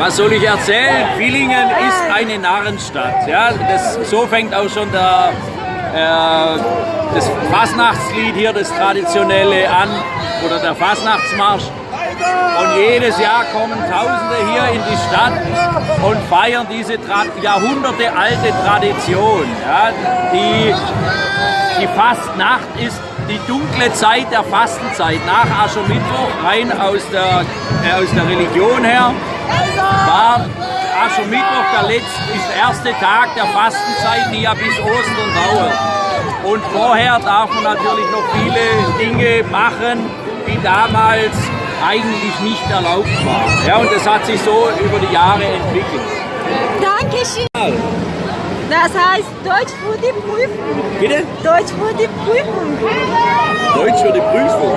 Was soll ich erzählen? Villingen ist eine Narrenstadt. Ja, das, so fängt auch schon der, äh, das Fasnachtslied hier, das traditionelle an, oder der Fasnachtsmarsch. Und jedes Jahr kommen Tausende hier in die Stadt und feiern diese jahrhundertealte Tradition. Ja, die, die Fastnacht ist die dunkle Zeit der Fastenzeit nach Aschermittwoch, rein aus der, äh, aus der Religion her, war Aschermittwoch der letzte, ist der erste Tag der Fastenzeit, die ja bis Ostern dauert. Und vorher darf man natürlich noch viele Dinge machen, die damals eigentlich nicht erlaubt waren. Ja, und das hat sich so über die Jahre entwickelt. Dankeschön. Das heißt Deutsch für die Prüfung. Bitte? Deutsch für die Prüfung. Deutsch für die Prüfung.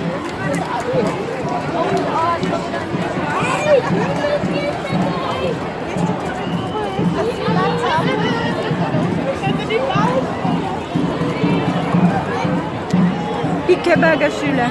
kebab gâchule.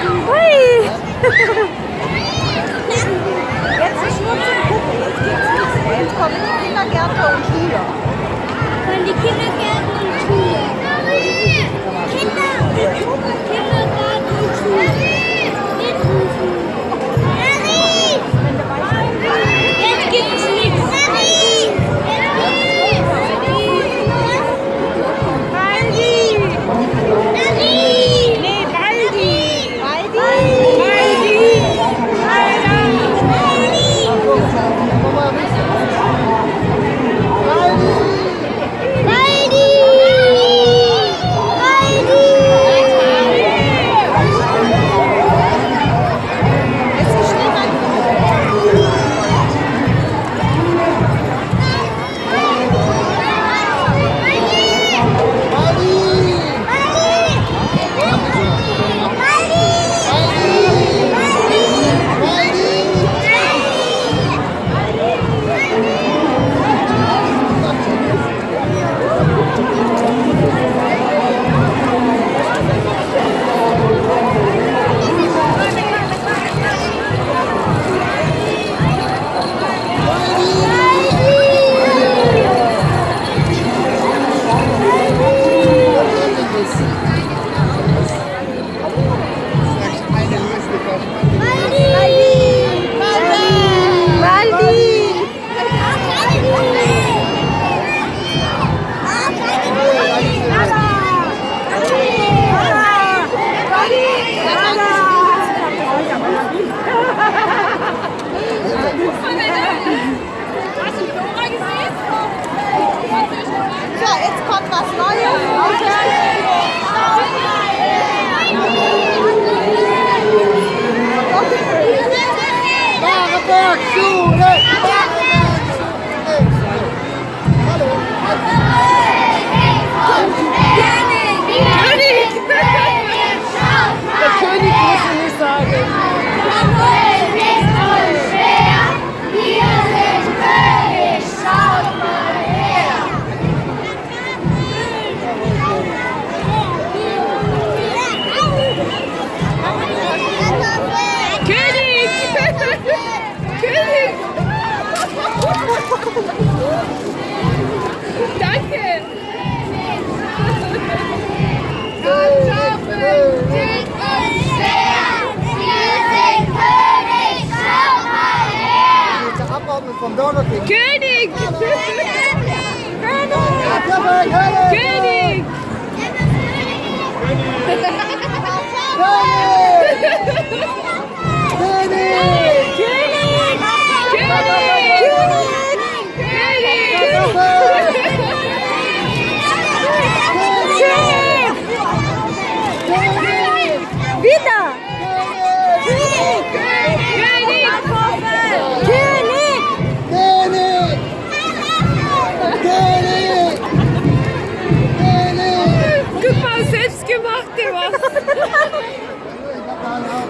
Hui! Jetzt ist nur zum Gucken. van Burger King. König! König! König! König! König! König!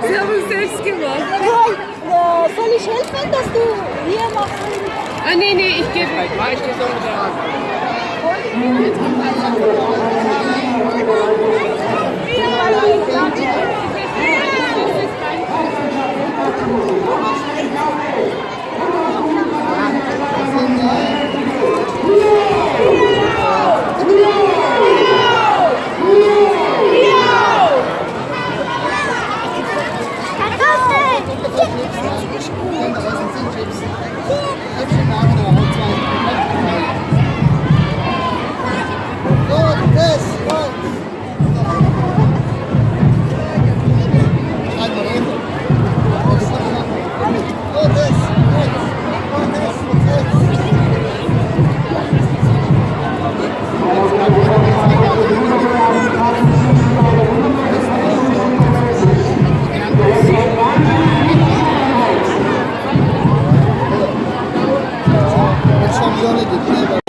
Sie haben es selbst gemacht. Ja, soll ich helfen, dass du hier machst? Ah, nee, nee, ich gebe. Ich stehe so 上ว那มเย็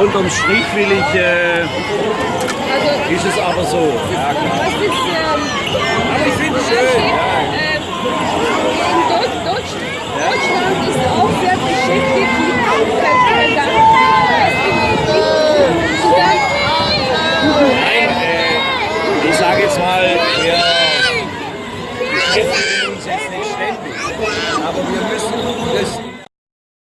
unterm Strich will ich, äh, Also, ist es aber so. Ja, klar. das ist ähm, Aber ich finde es schön. Ja. ähm, in Deutsch, Deutsch, Deutschland ist auch sehr beschäftigt mit Umweltverändern. Nein, äh, ich sage jetzt mal, wir beschäftigen